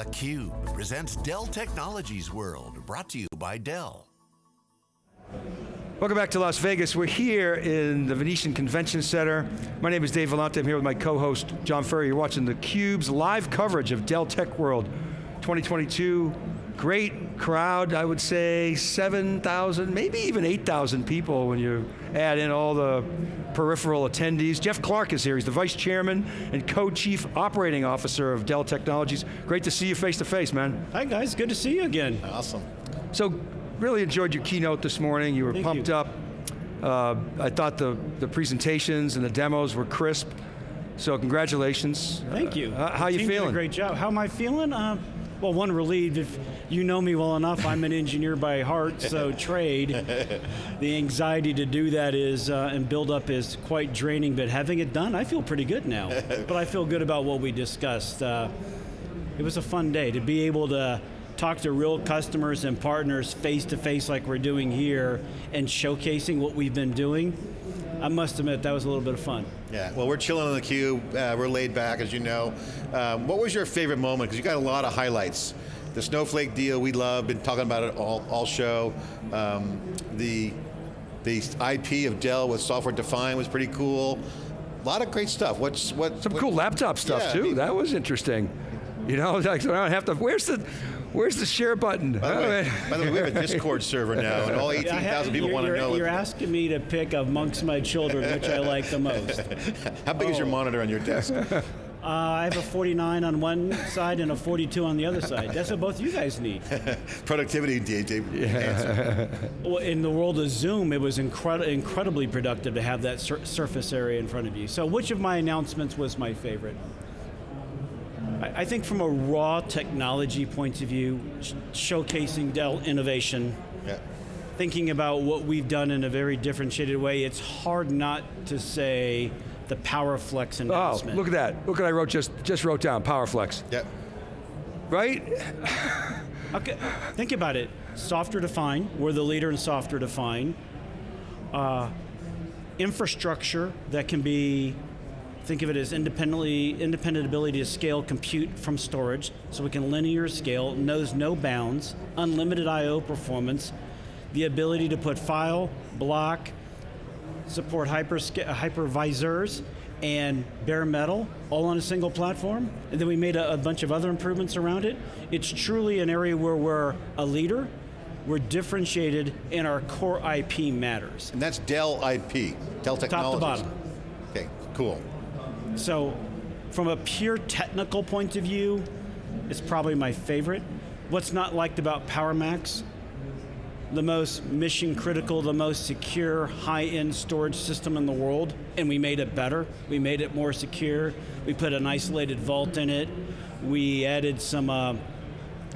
theCUBE presents Dell Technologies World, brought to you by Dell. Welcome back to Las Vegas. We're here in the Venetian Convention Center. My name is Dave Vellante, I'm here with my co-host, John Furrier. You're watching theCUBE's live coverage of Dell Tech World 2022. Great crowd, I would say 7,000, maybe even 8,000 people when you add in all the peripheral attendees. Jeff Clarke is here, he's the Vice Chairman and Co-Chief Operating Officer of Dell Technologies. Great to see you face to face, man. Hi guys, good to see you again. Awesome. So, really enjoyed your keynote this morning. You were Thank pumped you. up. Uh, I thought the, the presentations and the demos were crisp. So congratulations. Thank you. Uh, how The you team did feeling? a great job. How am I feeling? Uh, well, one, relieved. If you know me well enough, I'm an engineer by heart, so trade. The anxiety to do that is, uh, and build up is quite draining, but having it done, I feel pretty good now. but I feel good about what we discussed. Uh, it was a fun day to be able to talk to real customers and partners face to face like we're doing here and showcasing what we've been doing. I must admit, that was a little bit of fun. Yeah, well we're chilling on the cube, uh, we're laid back as you know. Um, what was your favorite moment? Because you got a lot of highlights. The Snowflake deal we love, been talking about it all, all show. Um, the, the IP of Dell with software defined was pretty cool. A lot of great stuff. What's what? Some what- cool laptop stuff Yeah, I too, mean- that was interesting. You know, like, so I don't have to, where's the, where's the share button? By the, way, Oh, by the way, we have a Discord server now, and all Yeah, 18,000 people you're- want to you're- know. You're asking me to pick amongst my children which I like the most. Uh, How big is your Oh. monitor on your desk? I have a 49 on one side and a 42 on the other side. That's what both you guys need. Productivity, Dave. Dave. Well, in the world of Zoom, it was incredi- incredibly productive to have that sur surface area in front of you. So which of my announcements was my favorite? I, I think from a raw technology point of view, sh showcasing Dell innovation, Yeah. thinking about what we've done in a very differentiated way, it's hard not to say the PowerFlex announcement. Oh, announcement. look at that. Look what I wrote, just, just wrote down, PowerFlex. Yep. Right? Okay, think about it. Software defined, we're the leader in software defined. Uh, infrastructure that can be, think of it as independently, independent ability to scale compute from storage, so we can linear scale, knows no bounds, unlimited I.O. performance, the ability to put file, block, support hypersca- uh, hypervisors and bare metal all on a single platform. And then we made a, a bunch of other improvements around it. It's truly an area where we're a leader, we're differentiated, and our core IP matters. And that's Dell IP, Dell Technologies. Top to bottom. Okay, cool. So, from a pure technical point of view, it's probably my favorite. What's not liked about PowerMax? The most mission critical, the most secure, high-end storage system in the world, and we made it better. We made it more secure. We put an isolated vault in it. We added some uh,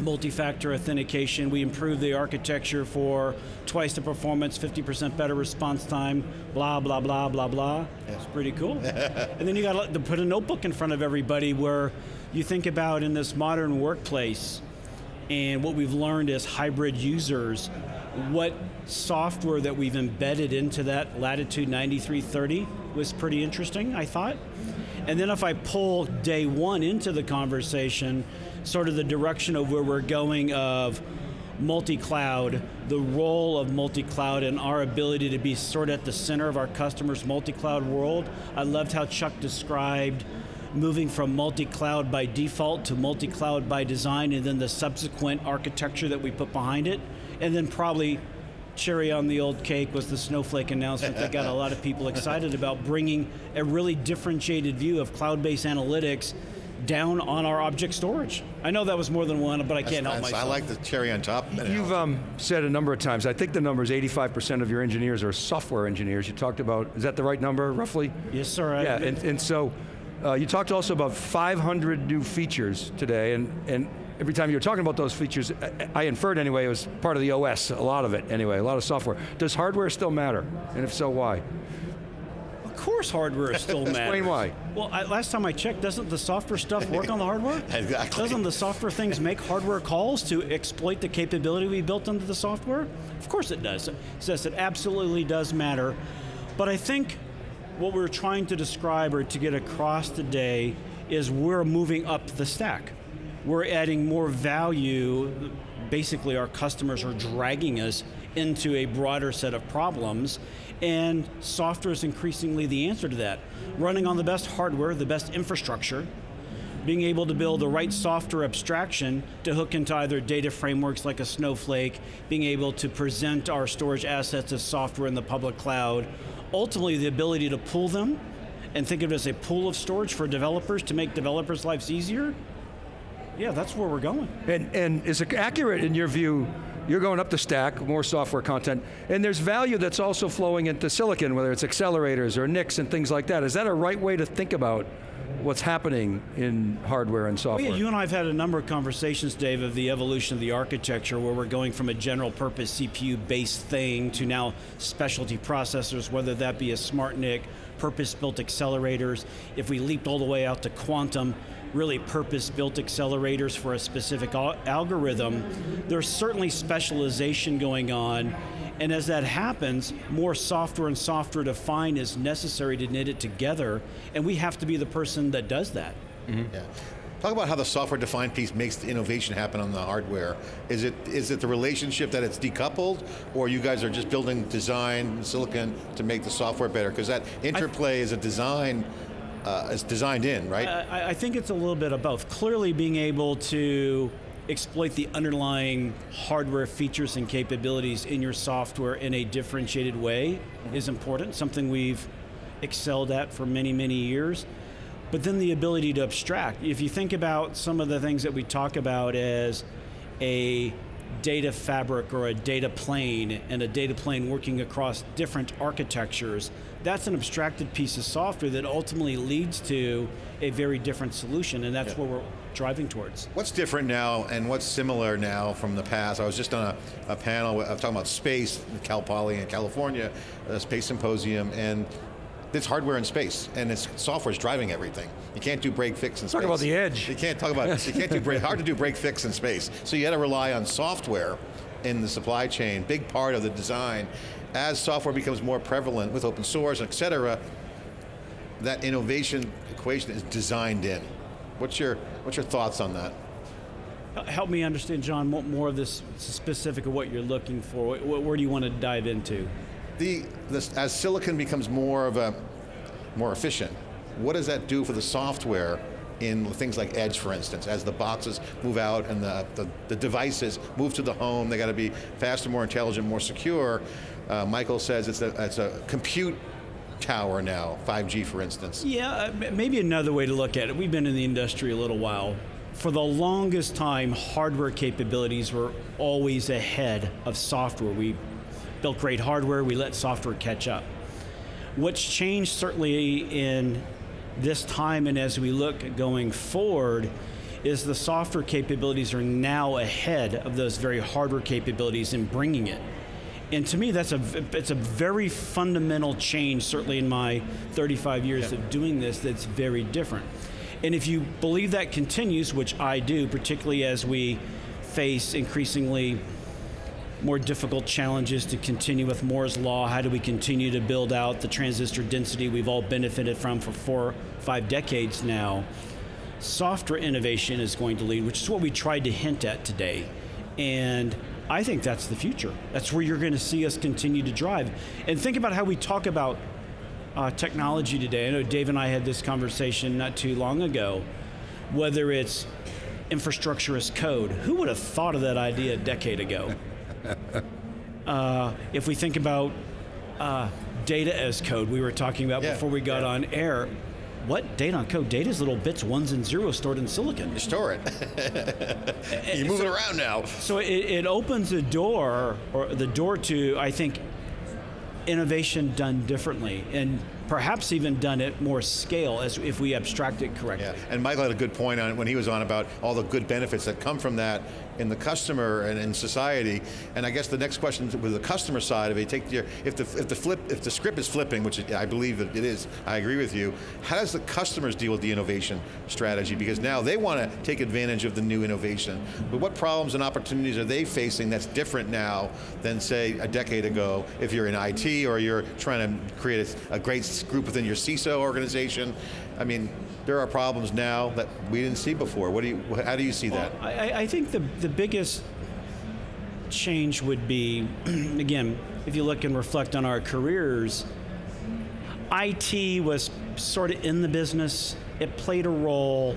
multi-factor authentication. We improved the architecture for twice the performance, 50% better response time, blah, blah, blah, blah, blah. It's pretty cool. and then you got to put a notebook in front of everybody where you think about in this modern workplace and what we've learned as hybrid users, what software that we've embedded into that Latitude 9330 was pretty interesting, I thought. And then if I pull day one into the conversation, sort of the direction of where we're going of multi-cloud, the role of multi-cloud and our ability to be sort of at the center of our customers' multi-cloud world. I loved how Chuck described moving from multi-cloud by default to multi-cloud by design and then the subsequent architecture that we put behind it. And then probably cherry on the old cake was the Snowflake announcement that got a lot of people excited about bringing a really differentiated view of cloud-based analytics down on our object storage. I know that was more than one, but I can't help That's- myself. I like the cherry on top. You've um, said a number of times, I think the number is 85% of your engineers are software engineers. You talked about, is that the right number, roughly? yes, sir. I- Yeah, and, and so, uh, you talked also about 500 new features today, and, and every time you were talking about those features, I, I inferred anyway, it was part of the OS, a lot of it anyway, a lot of software. Does hardware still matter? And if so, why? Of course hardware still matters. Explain why. Well, I, last time I checked, doesn't the software stuff work on the hardware? Exactly. Doesn't the software things make hardware calls to exploit the capability we built into the software? Of course it does. Yes, it absolutely does matter. But I think what we're trying to describe or to get across today is we're moving up the stack. We're adding more value. Basically, our customers are dragging us into a broader set of problems, and software is increasingly the answer to that. Running on the best hardware, the best infrastructure, being able to build the right software abstraction to hook into either data frameworks like a Snowflake, being able to present our storage assets as software in the public cloud, ultimately the ability to pull them and think of it as a pool of storage for developers to make developers' lives easier, yeah, that's where we're going. And, and is it accurate in your view, you're going up the stack, more software content, and there's value that's also flowing into silicon, whether it's accelerators or NICs and things like that. Is that a right way to think about what's happening in hardware and software? Well, yeah, you and I have had a number of conversations, Dave, of the evolution of the architecture where we're going from a general purpose CPU-based thing to now specialty processors, whether that be a smart NIC, purpose-built accelerators. If we leaped all the way out to quantum, really purpose-built accelerators for a specific algorithm, there's certainly specialization going on, and as that happens, more software and software defined is necessary to knit it together, and we have to be the person that does that. Mm -hmm. Yeah. Talk about how the software-defined piece makes the innovation happen on the hardware. Is it is it the relationship that it's decoupled, or you guys are just building design silicon to make the software better? Because that interplay is a design uh, is designed in, right? I, I think it's a little bit of both. Clearly being able to exploit the underlying hardware features and capabilities in your software in a differentiated way is important, something we've excelled at for many, many years. But then the ability to abstract. If you think about some of the things that we talk about as a data fabric or a data plane and a data plane working across different architectures, that's an abstracted piece of software that ultimately leads to a very different solution, and that's yeah. what we're driving towards. What's different now and what's similar now from the past? I was just on a, a panel, I'm talking about space, Cal Poly in California, a space symposium, and it's hardware in space, and it's software is driving everything. You can't do break fix in talk space. Talk about the edge. You can't talk about, you can't do break, hard to do break fix in space. So you got to rely on software in the supply chain, big part of the design. As software becomes more prevalent with open source, et cetera, that innovation equation is designed in. What's your, what's your thoughts on that? Help me understand, John, more of this specific of what you're looking for. Where do you want to dive into? The, as silicon becomes more of a, more efficient, what does that do for the software in things like Edge, for instance, as the boxes move out and the, the, the devices move to the home, they got to be faster, more intelligent, more secure. Uh, Michael says it's a, it's a compute tower now, 5G for instance. Yeah, uh, maybe another way to look at it, we've been in the industry a little while. For the longest time, hardware capabilities were always ahead of software. We built great hardware, we let software catch up. What's changed certainly in this time and as we look going forward is the software capabilities are now ahead of those very hardware capabilities in bringing it. And to me, that's a, it's a very fundamental change, certainly in my 35 years yeah. of doing this, that's very different. And if you believe that continues, which I do, particularly as we face increasingly more difficult challenges to continue with Moore's Law? How do we continue to build out the transistor density we've all benefited from for four, five decades now? Software innovation is going to lead, which is what we tried to hint at today. And I think that's the future. That's where you're going to see us continue to drive. And think about how we talk about uh, technology today. I know Dave and I had this conversation not too long ago, whether it's infrastructure as code. Who would have thought of that idea a decade ago? uh, if we think about uh, data as code, we were talking about yeah, before we got yeah. on air, what data on code? Data is little bits, ones and zeros stored in silicon. You store it. you move so, it around now. So it, it opens a door, or the door to, I think, innovation done differently. And perhaps even done at more scale as if we abstract it correctly. Yeah. And Michael had a good point on it when he was on about all the good benefits that come from that in the customer and in society. And I guess the next question with the customer side of it, take your, if the, if the flip, if the script is flipping, which I believe it is, I agree with you, how does the customers deal with the innovation strategy? Because now they want to take advantage of the new innovation. But what problems and opportunities are they facing that's different now than say a decade ago if you're in IT or you're trying to create a, a great group within your CISO organization? I mean, there are problems now that we didn't see before. What do you, how do you see that? I, I- I think the, the biggest change would be, again, if you look and reflect on our careers, IT was sort of in the business, it played a role,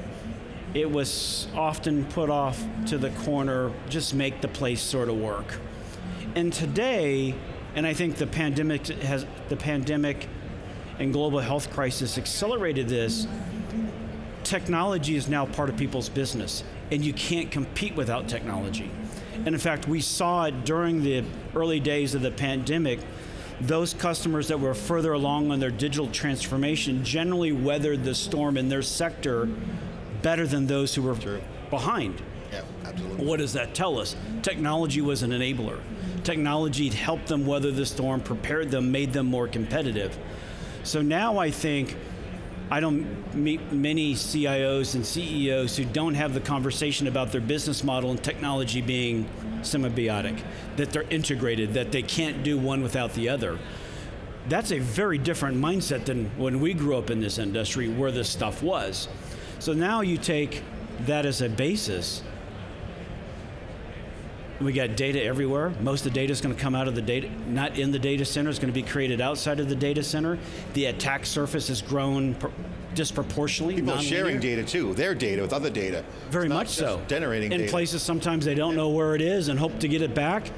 it was often put off to the corner, just make the place sort of work. And today, and I think the pandemic has the pandemic and global health crisis accelerated this, technology is now part of people's business, and you can't compete without technology. And in fact, we saw it during the early days of the pandemic. Those customers that were further along on their digital transformation generally weathered the storm in their sector better than those who were True. behind. Yeah, absolutely. What does that tell us? Technology was an enabler. Technology helped them weather the storm, prepared them, made them more competitive. So now I think I don't meet many CIOs and CEOs who don't have the conversation about their business model and technology being symbiotic, that they're integrated, that they can't do one without the other. That's a very different mindset than when we grew up in this industry where this stuff was. So now you take that as a basis we got data everywhere. Most of the data is going to come out of the data, not in the data center. It's going to be created outside of the data center. The attack surface has grown disproportionately. People are nonlinear. sharing data too, their data with other data. Very much so. Generating in data. places sometimes they don't know where it is and hope to get it back.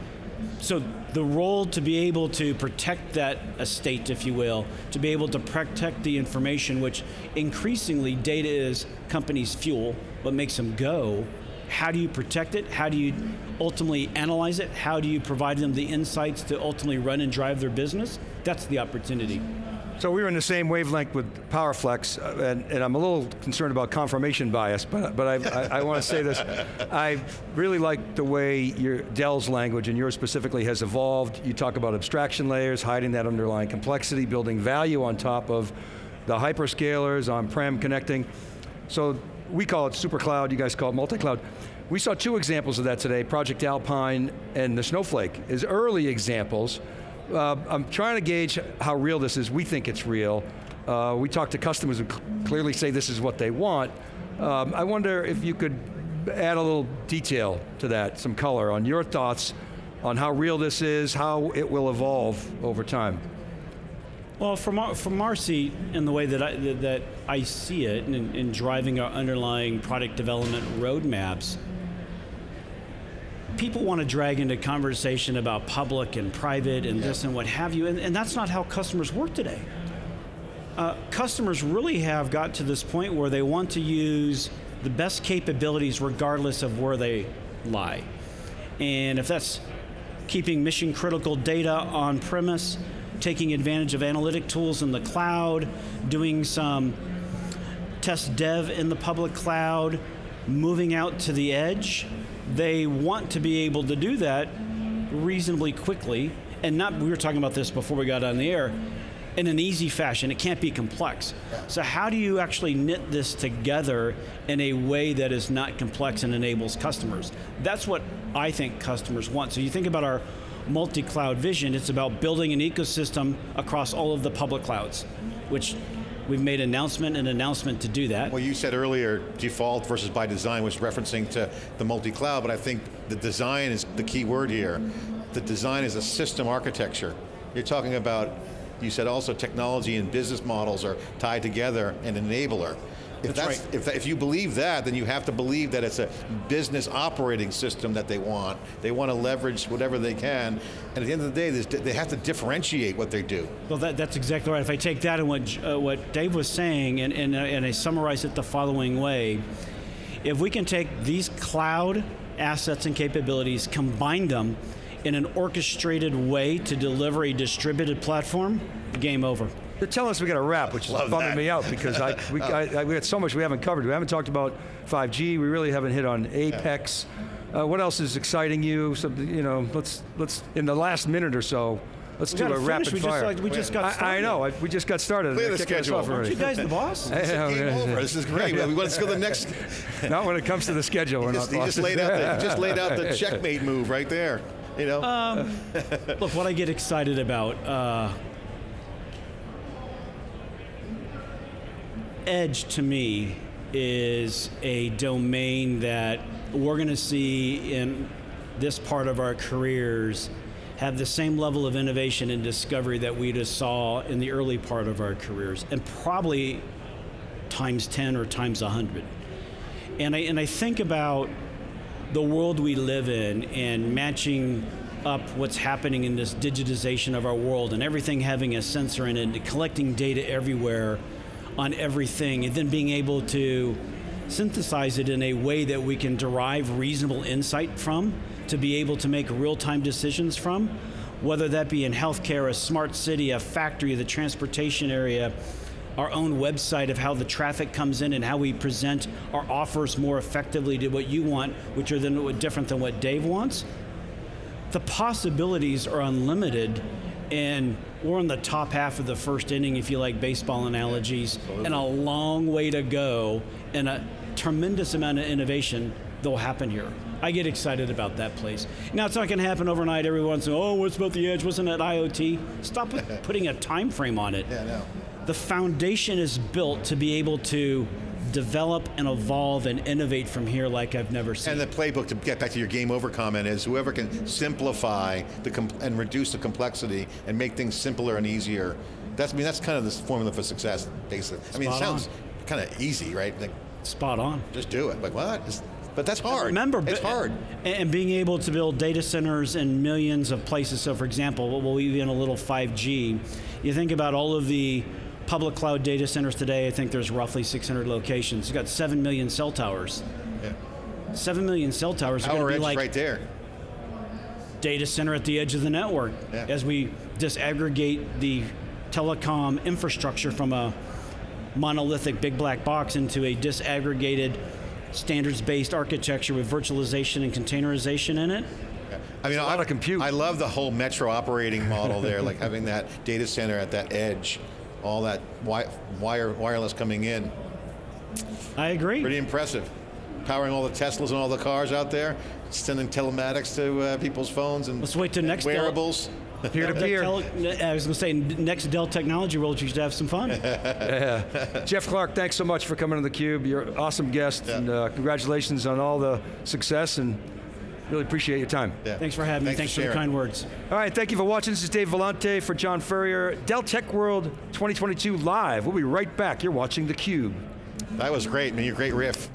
So the role to be able to protect that estate, if you will, to be able to protect the information, which increasingly data is companies' fuel, what makes them go. How do you protect it? How do you ultimately analyze it? How do you provide them the insights to ultimately run and drive their business? That's the opportunity. So we were in the same wavelength with PowerFlex, uh, and, and I'm a little concerned about confirmation bias, but, but I, I, I want to say this. I really like the way your Dell's language, and yours specifically, has evolved. You talk about abstraction layers, hiding that underlying complexity, building value on top of the hyperscalers, on-prem connecting. So we call it super cloud, you guys call it multi-cloud. We saw two examples of that today, Project Alpine and the Snowflake, as early examples. Uh, I'm trying to gauge how real this is. We think it's real. Uh, we talk to customers who cl- clearly say this is what they want. Um, I wonder if you could add a little detail to that, some color on your thoughts on how real this is, how it will evolve over time. Well, from our, from our seat and the way that I, that, that I see it in, in driving our underlying product development roadmaps, people want to drag into conversation about public and private and this and what have you, and, and that's not how customers work today. Uh, customers really have got to this point where they want to use the best capabilities regardless of where they lie. And if that's keeping mission critical data on premise, taking advantage of analytic tools in the cloud, doing some test dev in the public cloud, moving out to the edge, they want to be able to do that reasonably quickly and not we were talking about this before we got on the air in an easy fashion. It can't be complex. So how do you actually knit this together in a way that is not complex and enables customers? That's what i think customers want. So you think about our multi-cloud vision it's about building an ecosystem across all of the public clouds which we've made announcement and announcement to do that Well, you said earlier default versus by design was referencing to the multi-cloud, but I think the design is the key word here. The design is a system architecture. You're talking about, you said also technology and business models are tied together, and an enabler. If That's that's, right. if, that, if you believe that, then you have to believe that it's a business operating system that they want. They want to leverage whatever they can, and at the end of the day, they have to differentiate what they do. Well, that, that's exactly right. If I take that and what, uh, what Dave was saying and, and, uh, and I summarize it the following way, if we can take these cloud assets and capabilities, combine them in an orchestrated way to deliver a distributed platform, game over. They're telling us we got to wrap, which is bumming that. me out because I, we, I, I, we got so much we haven't covered. We haven't talked about 5G. We really haven't hit on Apex. Uh, what else is exciting you? Something you know. Let's let's in the last minute or so. Let's We do gotta a finish. rapid we fire. Just, like, we just got I, I know. I, we just got started. Clear They're the kicking schedule. off Aren't You guys the boss? It's game over. This is great. We want to go to the next. Not when it comes to the schedule. We're He just, not he just laid out the, just laid out the checkmate move right there. You know, Um, Look, what I get excited about, uh, edge to me is a domain that we're going to see in this part of our careers have the same level of innovation and discovery that we just saw in the early part of our careers, and probably times 10 or times 100. And I, and I think about the world we live in and matching up what's happening in this digitization of our world and everything having a sensor in it collecting data everywhere on everything and then being able to synthesize it in a way that we can derive reasonable insight from to be able to make real-time decisions from, whether that be in healthcare, a smart city, a factory, the transportation area, our own website of how the traffic comes in and how we present our offers more effectively to what you want, which are then different than what Dave wants. The possibilities are unlimited, and we're on the top half of the first inning, if you like baseball analogies, and a long way to go, and a tremendous amount of innovation that will happen here. I get excited about that place. Now it's not going to happen overnight. Everyone's saying, "Oh, what's about the edge? Wasn't it IoT?" Stop putting a time frame on it. Yeah, no. The foundation is built to be able to develop and evolve and innovate from here like I've never seen. And the playbook, to get back to your game over comment, is whoever can simplify the and reduce the complexity and make things simpler and easier. That's I mean that's kind of the formula for success, basically. I mean, it Spot sounds kind of easy, right? Like, Spot on. just do it. Like what? It's- but that's hard. Remember, it's hard. And and being able to build data centers in millions of places. So, for example, we'll even a little 5G. You think about all of the public cloud data centers today. I think there's roughly 600 locations. You got seven million cell towers. Yeah. Seven million cell towers are going to be like right there. data center at the edge of the network Yeah. as we disaggregate the telecom infrastructure from a monolithic big black box into a disaggregated standards-based architecture with virtualization and containerization in it. I mean, a lot I, of compute. I love the whole metro operating model there, like having that data center at that edge, all that wi- wire wireless coming in. I agree. Pretty impressive. Powering all the Teslas and all the cars out there, sending telematics to uh, people's phones and Let's wait till next Dell- wearables. Peer to The peer. tele- I was going to say, next Dell Technology World, you should have some fun. yeah. Jeff Clarke, thanks so much for coming to theCUBE. You're an awesome guest, Yeah. and uh, congratulations on all the success, and really appreciate your time. Yeah. Thanks for having me. Thanks Thanks for for the kind words. All right, thank you for watching. This is Dave Vellante for John Furrier. Dell Tech World 2022 live. We'll be right back. You're watching theCUBE. That was great, man. You're a great riff.